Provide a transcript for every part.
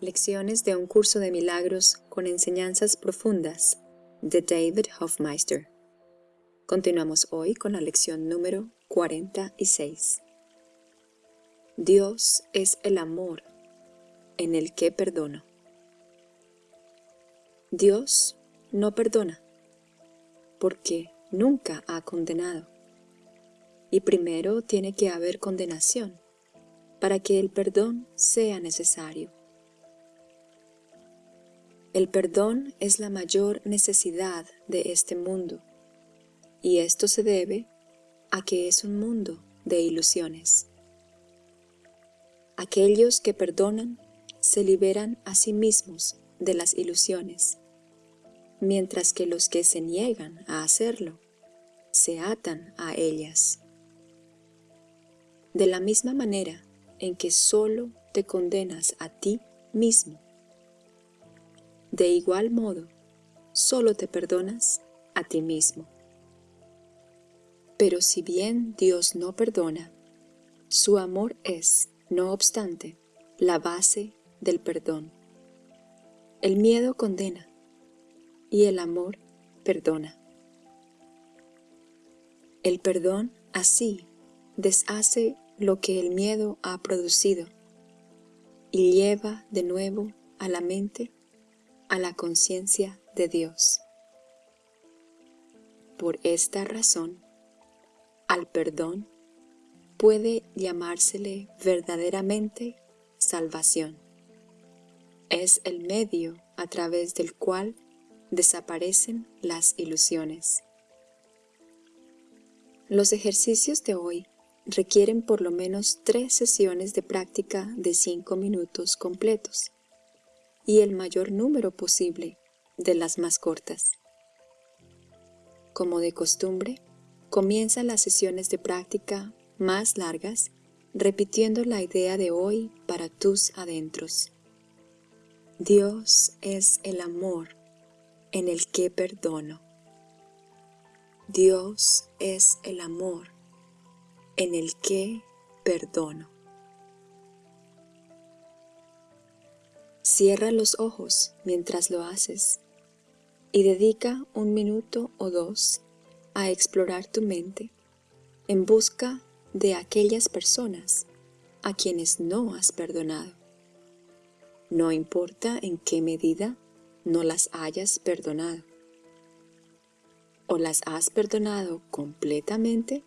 Lecciones de un curso de milagros con enseñanzas profundas de David Hofmeister. Continuamos hoy con la lección número 46. Dios es el amor en el que perdono. Dios no perdona porque nunca ha condenado. Y primero tiene que haber condenación para que el perdón sea necesario. El perdón es la mayor necesidad de este mundo, y esto se debe a que es un mundo de ilusiones. Aquellos que perdonan se liberan a sí mismos de las ilusiones, mientras que los que se niegan a hacerlo se atan a ellas. De la misma manera en que solo te condenas a ti mismo, de igual modo, solo te perdonas a ti mismo. Pero si bien Dios no perdona, su amor es, no obstante, la base del perdón. El miedo condena y el amor perdona. El perdón así deshace lo que el miedo ha producido y lleva de nuevo a la mente a la conciencia de Dios. Por esta razón, al perdón puede llamársele verdaderamente salvación. Es el medio a través del cual desaparecen las ilusiones. Los ejercicios de hoy requieren por lo menos tres sesiones de práctica de cinco minutos completos y el mayor número posible de las más cortas. Como de costumbre, comienza las sesiones de práctica más largas repitiendo la idea de hoy para tus adentros. Dios es el amor en el que perdono. Dios es el amor en el que perdono. Cierra los ojos mientras lo haces y dedica un minuto o dos a explorar tu mente en busca de aquellas personas a quienes no has perdonado. No importa en qué medida no las hayas perdonado. O las has perdonado completamente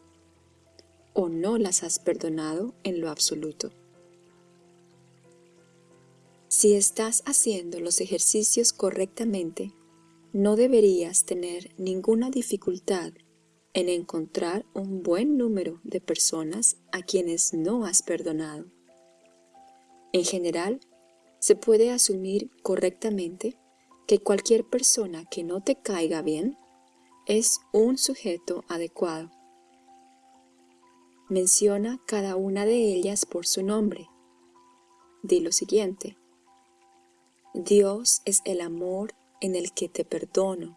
o no las has perdonado en lo absoluto. Si estás haciendo los ejercicios correctamente, no deberías tener ninguna dificultad en encontrar un buen número de personas a quienes no has perdonado. En general, se puede asumir correctamente que cualquier persona que no te caiga bien es un sujeto adecuado. Menciona cada una de ellas por su nombre. Di lo siguiente. Dios es el amor en el que te perdono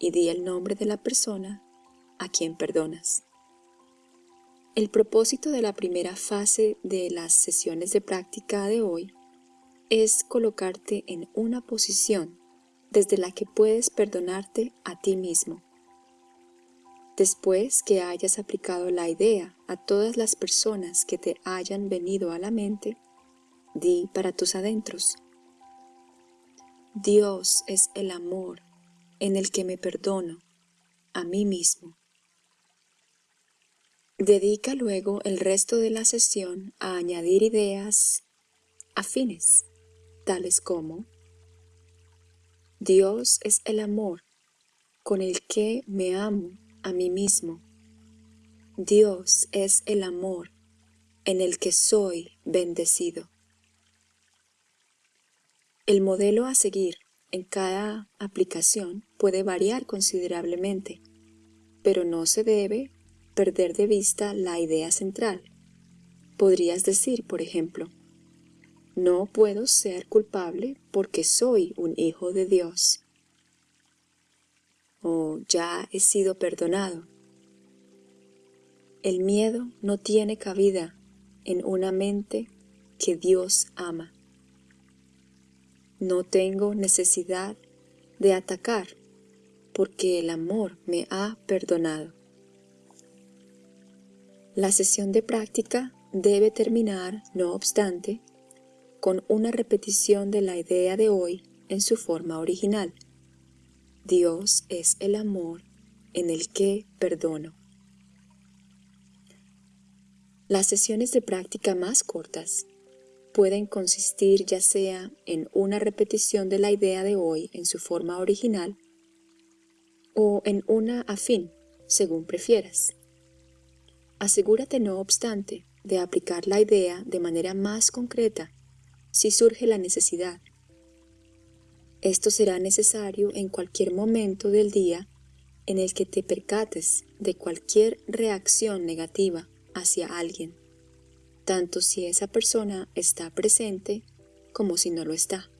y di el nombre de la persona a quien perdonas. El propósito de la primera fase de las sesiones de práctica de hoy es colocarte en una posición desde la que puedes perdonarte a ti mismo. Después que hayas aplicado la idea a todas las personas que te hayan venido a la mente, di para tus adentros, Dios es el amor en el que me perdono a mí mismo. Dedica luego el resto de la sesión a añadir ideas afines, tales como Dios es el amor con el que me amo a mí mismo. Dios es el amor en el que soy bendecido. El modelo a seguir en cada aplicación puede variar considerablemente, pero no se debe perder de vista la idea central. Podrías decir, por ejemplo, no puedo ser culpable porque soy un hijo de Dios. O ya he sido perdonado. El miedo no tiene cabida en una mente que Dios ama. No tengo necesidad de atacar porque el amor me ha perdonado. La sesión de práctica debe terminar, no obstante, con una repetición de la idea de hoy en su forma original. Dios es el amor en el que perdono. Las sesiones de práctica más cortas pueden consistir ya sea en una repetición de la idea de hoy en su forma original o en una afín, según prefieras. Asegúrate, no obstante, de aplicar la idea de manera más concreta si surge la necesidad. Esto será necesario en cualquier momento del día en el que te percates de cualquier reacción negativa hacia alguien, tanto si esa persona está presente como si no lo está.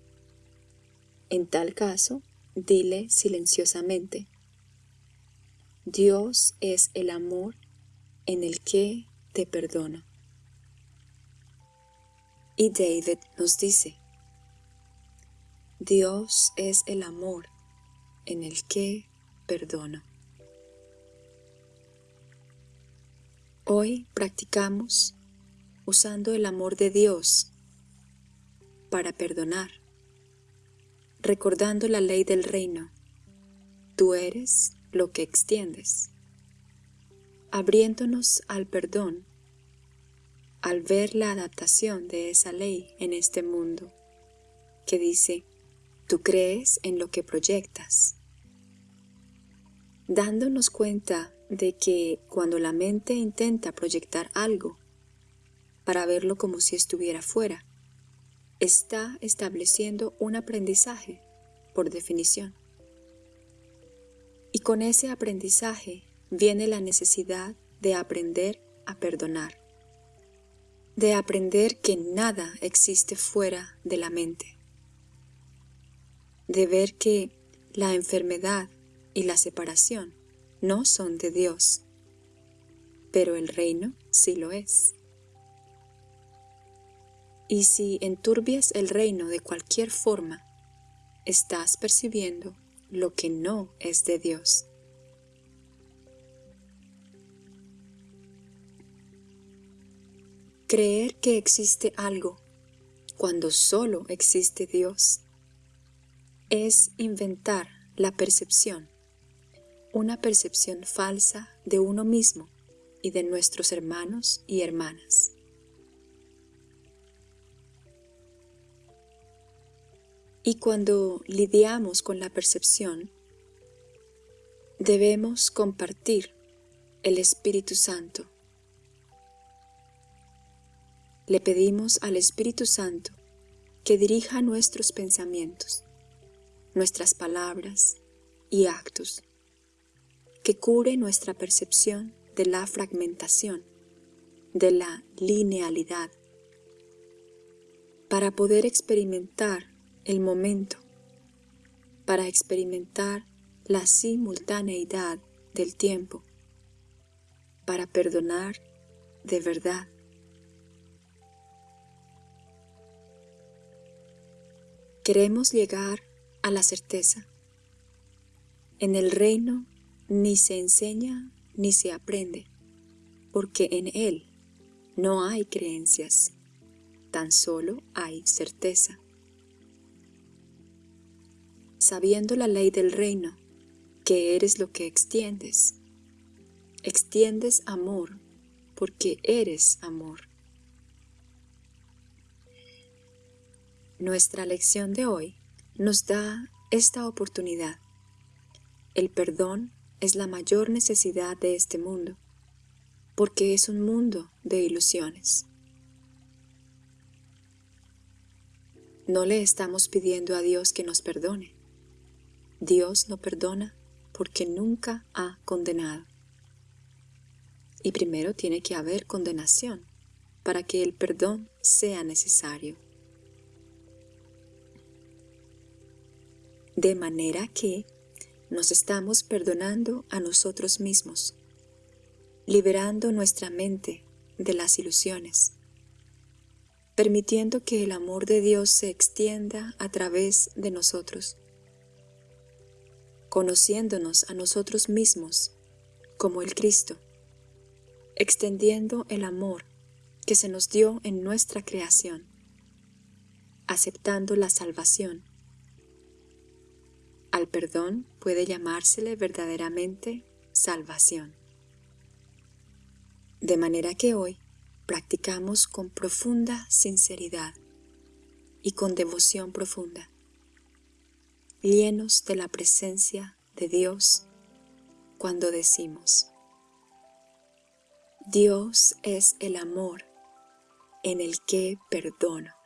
En tal caso, dile silenciosamente, Dios es el amor en el que te perdono. Y David nos dice, Dios es el amor en el que perdono. Hoy practicamos usando el amor de Dios para perdonar, recordando la ley del reino. Tú eres lo que extiendes, abriéndonos al perdón al ver la adaptación de esa ley en este mundo, que dice, tú crees en lo que proyectas, dándonos cuenta de que cuando la mente intenta proyectar algo para verlo como si estuviera fuera, está estableciendo un aprendizaje por definición. Y con ese aprendizaje viene la necesidad de aprender a perdonar de aprender que nada existe fuera de la mente, de ver que la enfermedad y la separación no son de Dios, pero el reino sí lo es. Y si enturbias el reino de cualquier forma, estás percibiendo lo que no es de Dios. Creer que existe algo cuando solo existe Dios es inventar la percepción, una percepción falsa de uno mismo y de nuestros hermanos y hermanas. Y cuando lidiamos con la percepción, debemos compartir el Espíritu Santo. Le pedimos al Espíritu Santo que dirija nuestros pensamientos, nuestras palabras y actos, que cure nuestra percepción de la fragmentación, de la linealidad, para poder experimentar el momento, para experimentar la simultaneidad del tiempo, para perdonar de verdad Queremos llegar a la certeza. En el reino ni se enseña ni se aprende, porque en él no hay creencias, tan solo hay certeza. Sabiendo la ley del reino, que eres lo que extiendes, extiendes amor porque eres amor. Nuestra lección de hoy nos da esta oportunidad. El perdón es la mayor necesidad de este mundo, porque es un mundo de ilusiones. No le estamos pidiendo a Dios que nos perdone. Dios no perdona porque nunca ha condenado. Y primero tiene que haber condenación para que el perdón sea necesario. de manera que nos estamos perdonando a nosotros mismos, liberando nuestra mente de las ilusiones, permitiendo que el amor de Dios se extienda a través de nosotros, conociéndonos a nosotros mismos como el Cristo, extendiendo el amor que se nos dio en nuestra creación, aceptando la salvación. Al perdón puede llamársele verdaderamente salvación. De manera que hoy practicamos con profunda sinceridad y con devoción profunda, llenos de la presencia de Dios cuando decimos, Dios es el amor en el que perdono.